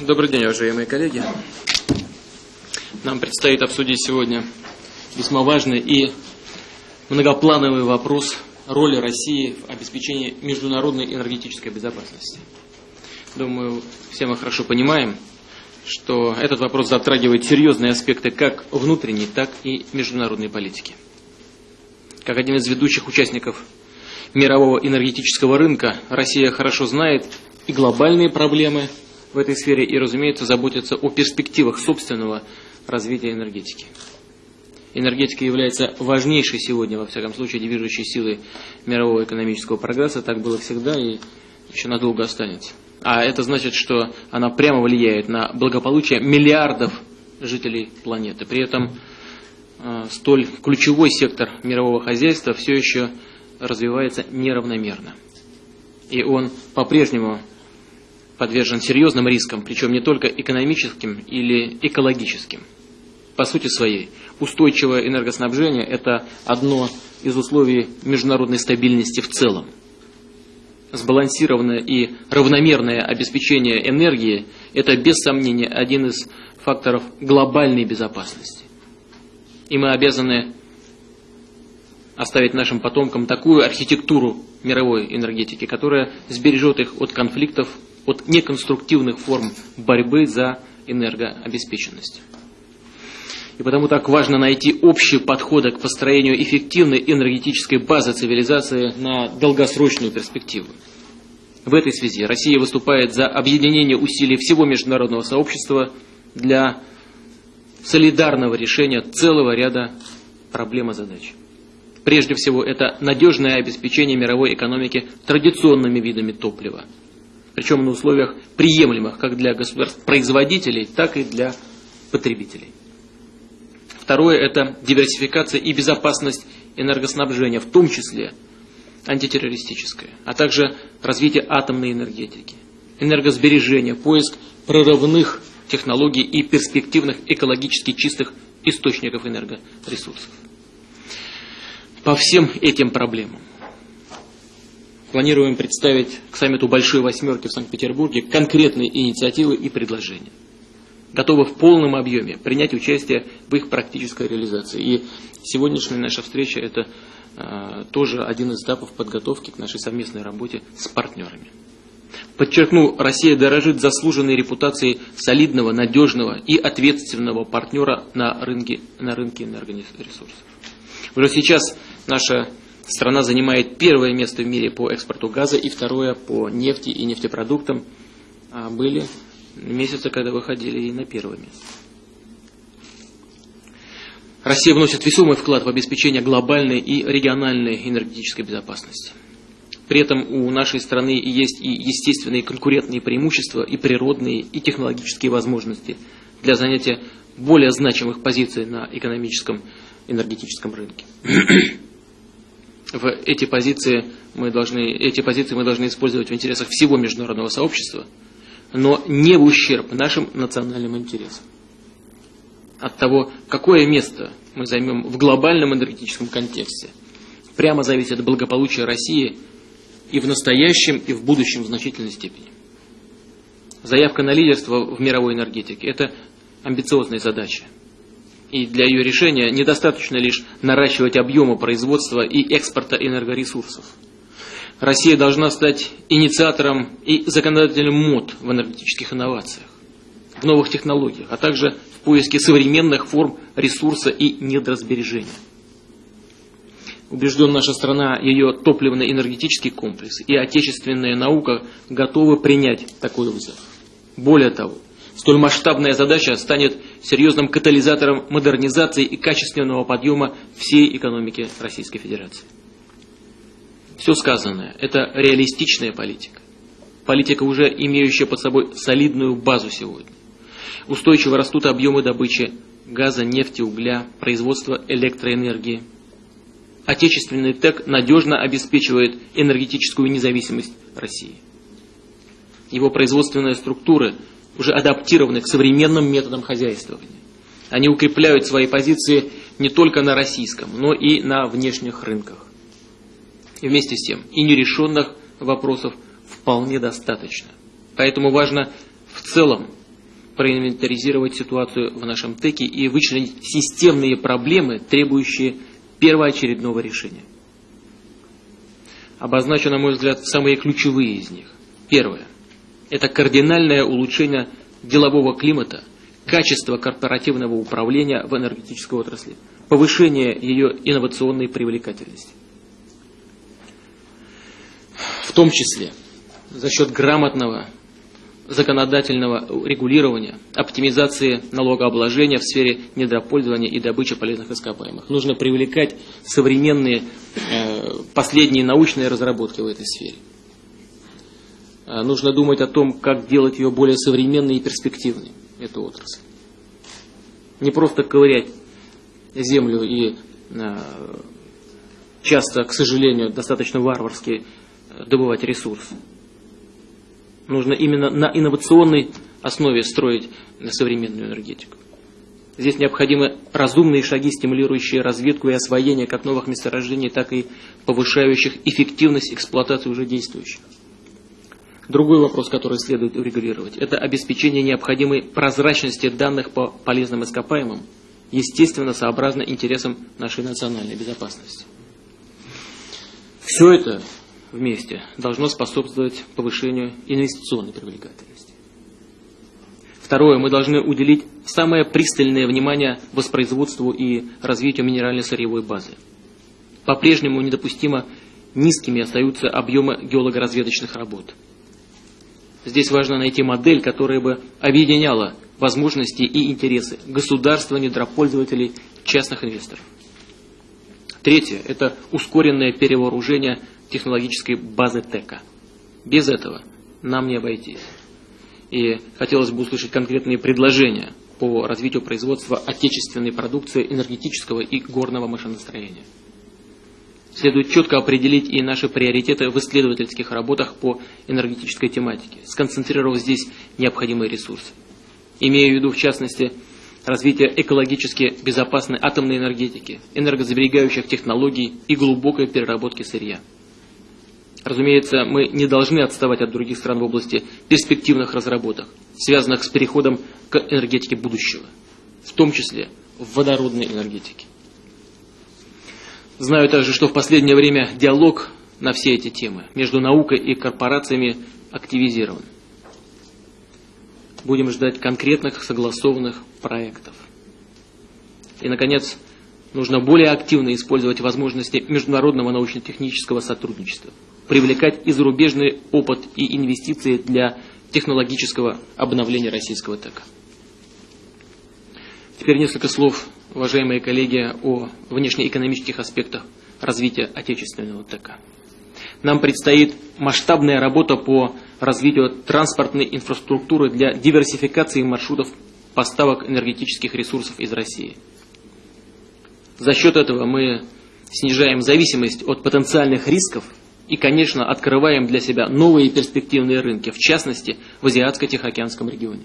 Добрый день, уважаемые коллеги. Нам предстоит обсудить сегодня весьма важный и многоплановый вопрос роли России в обеспечении международной энергетической безопасности. Думаю, все мы хорошо понимаем, что этот вопрос затрагивает серьезные аспекты как внутренней, так и международной политики. Как один из ведущих участников мирового энергетического рынка, Россия хорошо знает и глобальные проблемы в этой сфере, и, разумеется, заботится о перспективах собственного развития энергетики. Энергетика является важнейшей сегодня, во всяком случае, движущей силой мирового экономического прогресса. Так было всегда и еще надолго останется. А это значит, что она прямо влияет на благополучие миллиардов жителей планеты. При этом э, столь ключевой сектор мирового хозяйства все еще развивается неравномерно. И он по-прежнему подвержен серьезным рискам, причем не только экономическим или экологическим. По сути своей, устойчивое энергоснабжение – это одно из условий международной стабильности в целом. Сбалансированное и равномерное обеспечение энергии – это без сомнения один из факторов глобальной безопасности. И мы обязаны оставить нашим потомкам такую архитектуру мировой энергетики, которая сбережет их от конфликтов, от неконструктивных форм борьбы за энергообеспеченность. И потому так важно найти общие подходы к построению эффективной энергетической базы цивилизации на долгосрочную перспективу. В этой связи Россия выступает за объединение усилий всего международного сообщества для солидарного решения целого ряда проблем и задач. Прежде всего, это надежное обеспечение мировой экономики традиционными видами топлива. Причем на условиях приемлемых как для государств-производителей, так и для потребителей. Второе – это диверсификация и безопасность энергоснабжения, в том числе антитеррористическое, а также развитие атомной энергетики, энергосбережение, поиск прорывных технологий и перспективных экологически чистых источников энергоресурсов по всем этим проблемам. Планируем представить к саммиту Большой Восьмерки в Санкт-Петербурге конкретные инициативы и предложения. Готовы в полном объеме принять участие в их практической реализации. И сегодняшняя наша встреча – это э, тоже один из этапов подготовки к нашей совместной работе с партнерами. Подчеркну, Россия дорожит заслуженной репутацией солидного, надежного и ответственного партнера на рынке, на рынке энергоресурсов. Уже сейчас Наша страна занимает первое место в мире по экспорту газа и второе по нефти и нефтепродуктам. А были месяцы, когда выходили и на первое место. Россия вносит весомый вклад в обеспечение глобальной и региональной энергетической безопасности. При этом у нашей страны есть и естественные конкурентные преимущества, и природные, и технологические возможности для занятия более значимых позиций на экономическом энергетическом рынке в эти позиции мы должны, эти позиции мы должны использовать в интересах всего международного сообщества, но не в ущерб нашим национальным интересам. От того, какое место мы займем в глобальном энергетическом контексте, прямо зависит от России и в настоящем, и в будущем в значительной степени. Заявка на лидерство в мировой энергетике – это амбициозная задача. И для ее решения недостаточно лишь наращивать объемы производства и экспорта энергоресурсов. Россия должна стать инициатором и законодателем мод в энергетических инновациях, в новых технологиях, а также в поиске современных форм ресурса и недрасбережения. Убежден наша страна, ее топливно-энергетический комплекс и отечественная наука готовы принять такой вызов. Более того, Столь масштабная задача станет серьезным катализатором модернизации и качественного подъема всей экономики Российской Федерации. Все сказанное – это реалистичная политика. Политика, уже имеющая под собой солидную базу сегодня. Устойчиво растут объемы добычи газа, нефти, угля, производства электроэнергии. Отечественный ТЭК надежно обеспечивает энергетическую независимость России. Его производственные структуры – уже адаптированы к современным методам хозяйствования. Они укрепляют свои позиции не только на российском, но и на внешних рынках. И вместе с тем, и нерешенных вопросов вполне достаточно. Поэтому важно в целом проинвентаризировать ситуацию в нашем ТЭКе и вычленить системные проблемы, требующие первоочередного решения. Обозначу, на мой взгляд, самые ключевые из них. Первое. Это кардинальное улучшение делового климата, качества корпоративного управления в энергетической отрасли, повышение ее инновационной привлекательности. В том числе за счет грамотного законодательного регулирования, оптимизации налогообложения в сфере недропользования и добычи полезных ископаемых. Нужно привлекать современные э, последние научные разработки в этой сфере. Э, нужно думать о том, как делать ее более современной и перспективной, эту отрасль. Не просто ковырять землю и э, часто, к сожалению, достаточно варварски добывать ресурсы. Нужно именно на инновационной основе строить современную энергетику. Здесь необходимы разумные шаги, стимулирующие разведку и освоение как новых месторождений, так и повышающих эффективность эксплуатации уже действующих. Другой вопрос, который следует урегулировать, это обеспечение необходимой прозрачности данных по полезным ископаемым, естественно, сообразно интересам нашей национальной безопасности. Все это вместе должно способствовать повышению инвестиционной привлекательности. Второе, мы должны уделить самое пристальное внимание воспроизводству и развитию минеральной сырьевой базы. По-прежнему недопустимо низкими остаются объемы геологоразведочных работ. Здесь важно найти модель, которая бы объединяла возможности и интересы государства, недропользователей, частных инвесторов. Третье – это ускоренное перевооружение технологической базы ТЭКа. Без этого нам не обойтись. И хотелось бы услышать конкретные предложения по развитию производства отечественной продукции энергетического и горного машиностроения. Следует четко определить и наши приоритеты в исследовательских работах по энергетической тематике, сконцентрировав здесь необходимые ресурсы. Имея в виду, в частности, развитие экологически безопасной атомной энергетики, энергосберегающих технологий и глубокой переработки сырья. Разумеется, мы не должны отставать от других стран в области перспективных разработок, связанных с переходом к энергетике будущего, в том числе в водородной энергетике. Знаю также, что в последнее время диалог на все эти темы между наукой и корпорациями активизирован. Будем ждать конкретных согласованных проектов. И, наконец, нужно более активно использовать возможности международного научно-технического сотрудничества – привлекать и зарубежный опыт и инвестиции для технологического обновления российского ТЭКа. Теперь несколько слов, уважаемые коллеги, о внешнеэкономических аспектах развития отечественного ТЭКа. Нам предстоит масштабная работа по развитию транспортной инфраструктуры для диверсификации маршрутов поставок энергетических ресурсов из России. За счет этого мы снижаем зависимость от потенциальных рисков и, конечно, открываем для себя новые перспективные рынки, в частности, в Азиатско-Тихоокеанском регионе.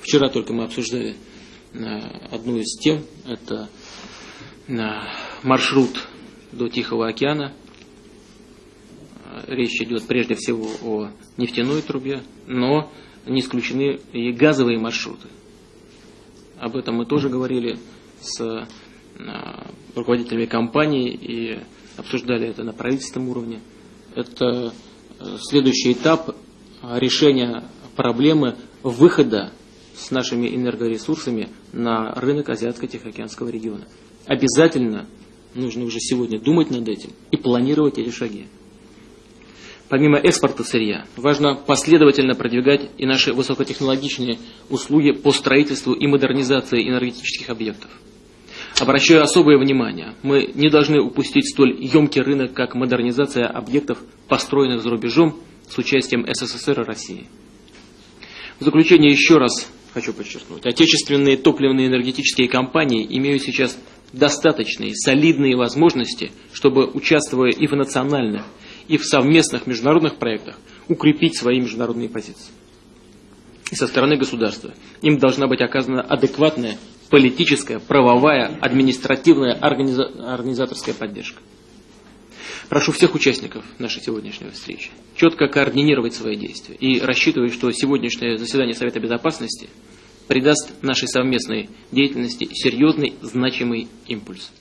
Вчера только мы обсуждали одну из тем, это э, маршрут до Тихого океана. Э, речь идет прежде всего о нефтяной трубе, но не исключены и газовые маршруты. Об этом мы тоже говорили с руководителями компаний и обсуждали это на правительственном уровне. Это э, следующий этап э, решения проблемы выхода с нашими энергоресурсами на рынок Азиатско-Тихоокеанского региона. Обязательно нужно уже сегодня думать над этим и планировать эти шаги. Помимо экспорта сырья, важно последовательно продвигать и наши высокотехнологичные услуги по строительству и модернизации энергетических объектов. Обращаю особое внимание, мы не должны упустить столь емкий рынок, как модернизация объектов, построенных за рубежом с участием СССР и России. В заключение еще раз хочу подчеркнуть, отечественные топливные энергетические компании имеют сейчас достаточные, солидные возможности, чтобы, участвуя и в национальных, и в совместных международных проектах, укрепить свои международные позиции. И со стороны государства им должна быть оказана адекватная политическая, правовая, административная, организа... организаторская поддержка. Прошу всех участников нашей сегодняшней встречи четко координировать свои действия и рассчитываю, что сегодняшнее заседание Совета Безопасности придаст нашей совместной деятельности серьезный, значимый импульс.